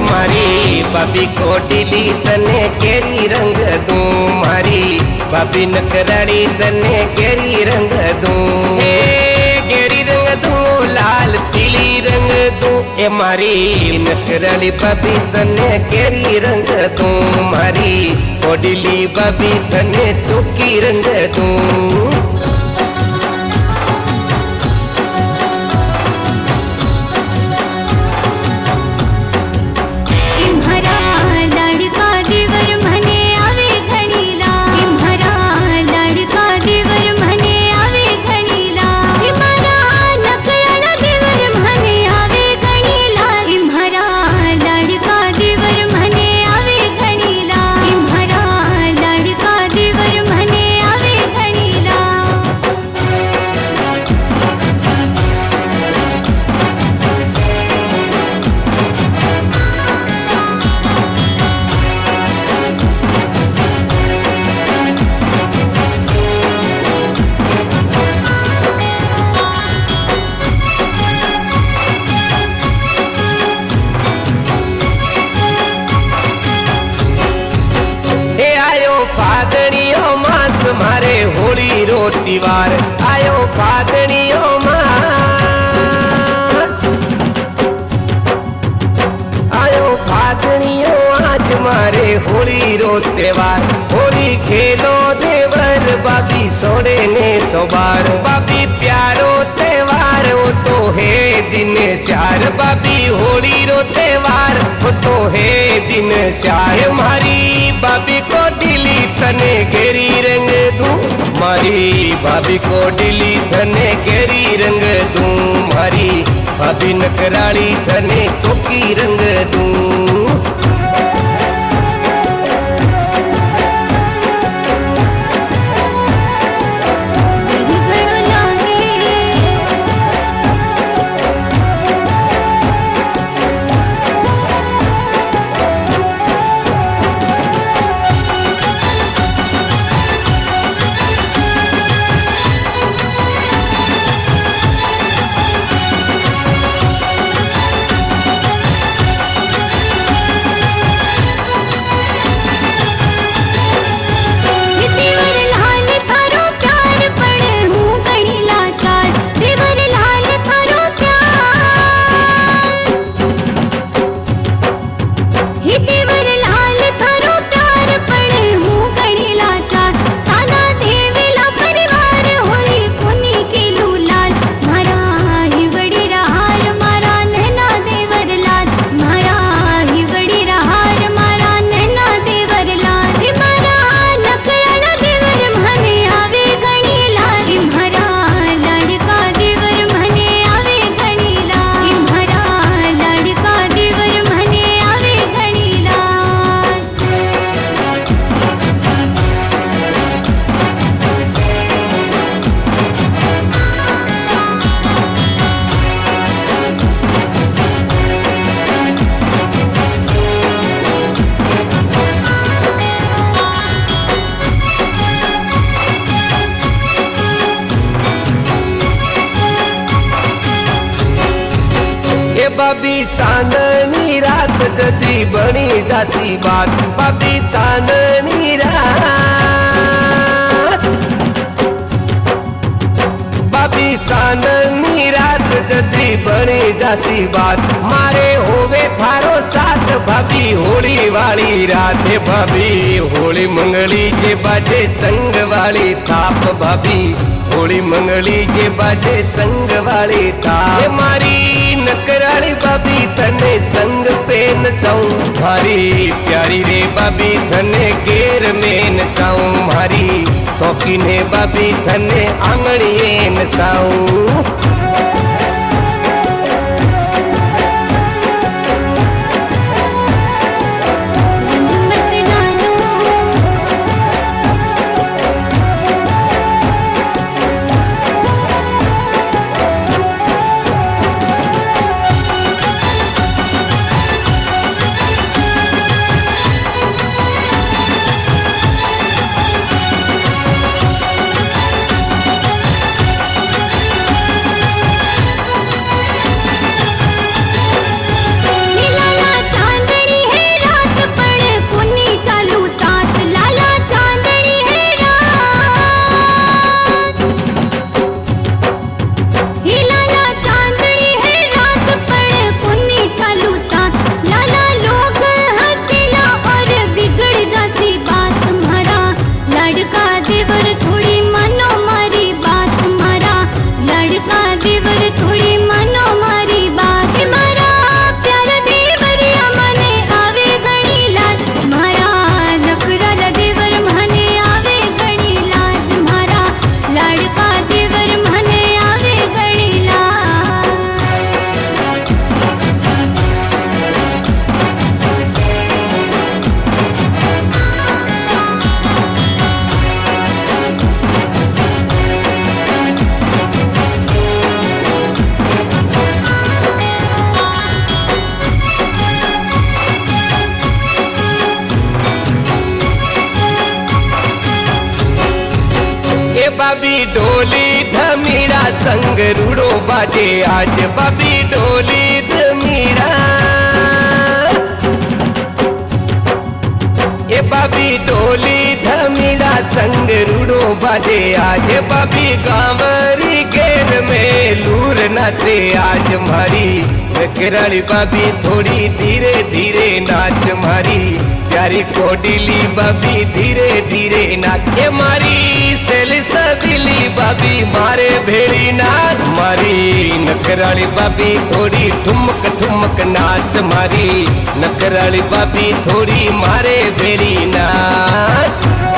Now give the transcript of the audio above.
મારી ભાભી કોટીલી તને કેરી રંગ દઉં મારી ભાભી નકરાડી તને કેરી રંગ દઉં હે કેરી રંગ દઉં લાલ પીલી રંગ દઉં એ મારી નકરાડી ભાભી તને કેરી રંગ દઉં મારી કોડીલી ભાભી તને ચોકી રંગ દઉં હોળી રો તિવાર આયો ફાગણીઓ માસ આયો ફાગણીઓ આજ મારે હોળી રો તહેવાર હોળી ખેલો દેવર બાબી સોડે ને સોબાર બાબી પ્યારો તહેવાર ઓ તો હે દિન ચાર બાબી હોળી રો તહેવાર ઓ તો હે દિન ચાર મારી ભાભી કો धने केरी रंग दूँ, मारी भाभी को डिली धने केरी रंग दूँ, मारी भाभी नकराली धने चौकी रंग दूँ। बाबी चांदणी रात जती बणी जाती बात. बाबी चांदणी रात. बाबी चांदणी रात जती बणी जाती बात. मारे होवे फारो साथ भाभी होळी वाळी रात. भाभी होळी मंगळी जे बाजे संग वाळी ताप भाभी. હોળી મંગળી જે બાજે સંગ વાળી થાપ એ મારી નકરાળી ભાભી તને સંગ પેન ચાઉં મારી પ્યારી રે ભાભી તને ઘેર મેન ચાઉં મારી શોખીને ભાભી તને આંગણીએ નસાઉં મત बबी डोली धमीरा संग रूड़ो बाजे। आज बबी डोली धमीरा। ये बबी डोली धमीरा संग रूड़ो बाजे। आज बबी गावरी गेर में लूर नाचे। आज मारी कराली बाबी थोड़ी धीरे धीरे नाच मारी। प्यारी कोडिली बाबी धीरे धीरे नाचे मारी। સદીલી બાબી મારે ભેળી નાચ મારી નકરાળી બાબી થોડી ઠુમક ઠુમક નાચ મારી નકરાળી બાબી થોડી મારે ભેળી નાચ